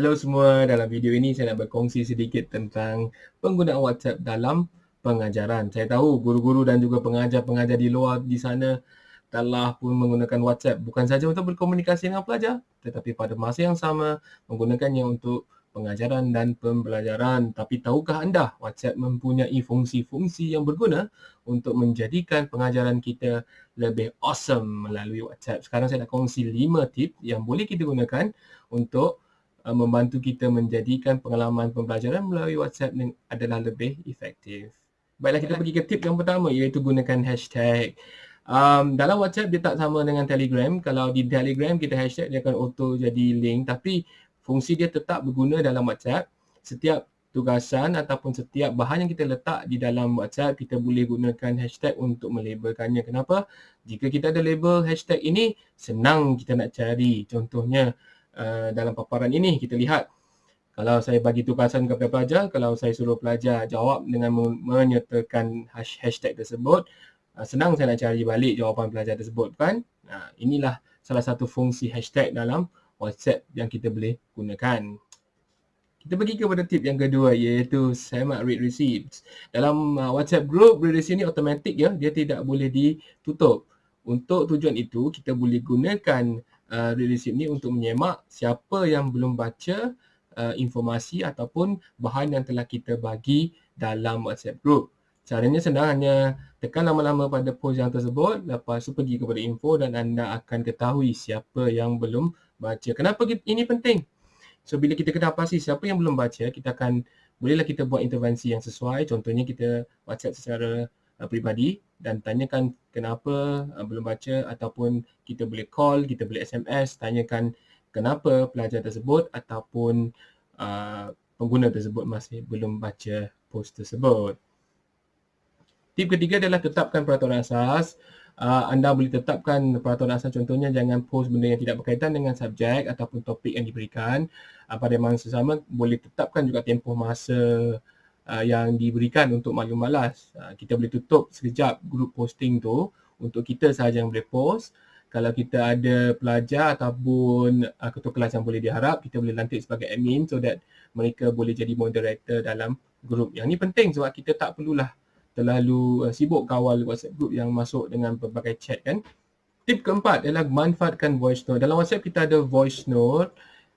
Hello semua, dalam video ini saya nak berkongsi sedikit tentang penggunaan WhatsApp dalam pengajaran. Saya tahu guru-guru dan juga pengajar-pengajar di luar di sana telah pun menggunakan WhatsApp bukan saja untuk berkomunikasi dengan pelajar tetapi pada masa yang sama menggunakannya untuk pengajaran dan pembelajaran. Tapi tahukah anda WhatsApp mempunyai fungsi-fungsi yang berguna untuk menjadikan pengajaran kita lebih awesome melalui WhatsApp. Sekarang saya nak kongsi 5 tip yang boleh kita gunakan untuk uh, membantu kita menjadikan pengalaman pembelajaran melalui WhatsApp adalah lebih efektif. Baiklah kita pergi ke tip yang pertama iaitu gunakan hashtag. Um, dalam WhatsApp dia tak sama dengan Telegram. Kalau di Telegram kita hashtag dia akan auto jadi link tapi fungsi dia tetap berguna dalam WhatsApp. Setiap tugasan ataupun setiap bahan yang kita letak di dalam WhatsApp kita boleh gunakan hashtag untuk melabelkannya. Kenapa? Jika kita ada label hashtag ini senang kita nak cari. Contohnya Uh, dalam paparan ini kita lihat kalau saya bagi tugasan kepada pelajar, kalau saya suruh pelajar jawab dengan menyertakan hashtag tersebut, uh, senang saya nak cari balik jawapan pelajar tersebut kan. Nah, inilah salah satu fungsi hashtag dalam WhatsApp yang kita boleh gunakan. Kita pergi kepada tip yang kedua iaitu semak read receipts. Dalam uh, WhatsApp group read receipt ni automatic ya, dia tidak boleh ditutup. Untuk tujuan itu kita boleh gunakan uh, receipt ni untuk menyemak siapa yang belum baca uh, informasi ataupun bahan yang telah kita bagi dalam WhatsApp group. Caranya senang hanya tekan lama-lama pada post yang tersebut lepas tu pergi kepada info dan anda akan ketahui siapa yang belum baca. Kenapa ini penting? So bila kita kena pasti siapa yang belum baca, kita akan bolehlah kita buat intervensi yang sesuai. Contohnya kita WhatsApp secara uh, peribadi dan tanyakan kenapa uh, belum baca ataupun kita boleh call, kita boleh SMS tanyakan kenapa pelajar tersebut ataupun uh, pengguna tersebut masih belum baca post tersebut. Tip ketiga adalah tetapkan peraturan asas. Uh, anda boleh tetapkan peraturan asas contohnya jangan post benda yang tidak berkaitan dengan subjek ataupun topik yang diberikan. Uh, pada masa sama boleh tetapkan juga tempoh masa uh, yang diberikan untuk maklum malas. Uh, kita boleh tutup sekejap grup posting tu untuk kita sahaja yang boleh post. Kalau kita ada pelajar ataupun uh, ketua kelas yang boleh diharap, kita boleh lantik sebagai admin so that mereka boleh jadi moderator dalam grup. Yang ni penting sebab kita tak perlulah terlalu uh, sibuk kawal WhatsApp group yang masuk dengan berbagai chat kan. Tip keempat adalah manfaatkan voice note. Dalam WhatsApp kita ada voice note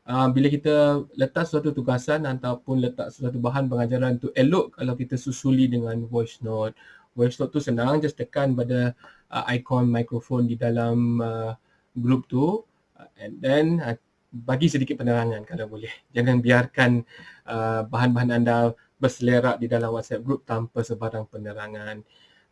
uh, bila kita letak suatu tugasan ataupun letak suatu bahan pengajaran tu elok kalau kita susuli dengan voice note. Voice note tu senang, just tekan pada uh, ikon mikrofon di dalam uh, group tu uh, and then uh, bagi sedikit penerangan kalau boleh. Jangan biarkan uh, bahan-bahan anda berselerak di dalam WhatsApp group tanpa sebarang penerangan.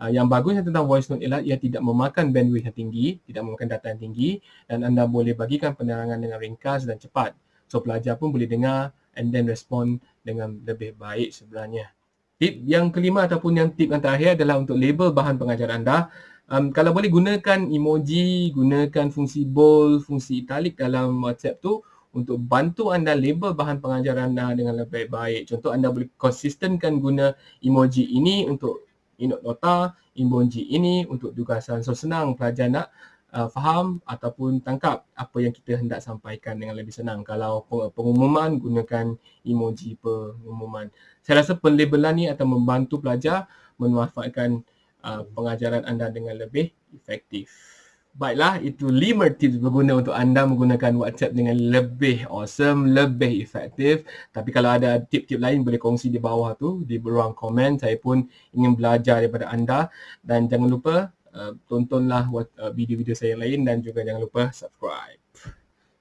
Uh, yang bagusnya tentang voice note ialah ia tidak memakan bandwidth yang tinggi, tidak memakan data yang tinggi dan anda boleh bagikan penerangan dengan ringkas dan cepat. So pelajar pun boleh dengar and then respond dengan lebih baik sebenarnya. Tip yang kelima ataupun yang tip yang terakhir adalah untuk label bahan pengajaran anda. Um, kalau boleh gunakan emoji, gunakan fungsi bold, fungsi italic dalam WhatsApp tu untuk bantu anda label bahan pengajaran anda dengan lebih baik. Contoh anda boleh konsistenkan guna emoji ini untuk inut nota emoji ini untuk tugasan. So senang pelajar nak uh, faham ataupun tangkap apa yang kita hendak sampaikan dengan lebih senang. Kalau pengumuman gunakan emoji pengumuman. Saya rasa penlabelan ni akan membantu pelajar memanfaatkan uh, pengajaran anda dengan lebih efektif. Baiklah, itu lima tips berguna untuk anda menggunakan WhatsApp dengan lebih awesome, lebih efektif. Tapi kalau ada tip-tip lain boleh kongsi di bawah tu, di ruang komen. Saya pun ingin belajar daripada anda. Dan jangan lupa uh, tontonlah uh, video-video saya yang lain dan juga jangan lupa subscribe.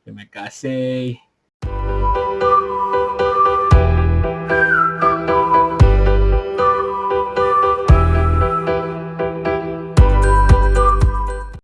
Terima kasih.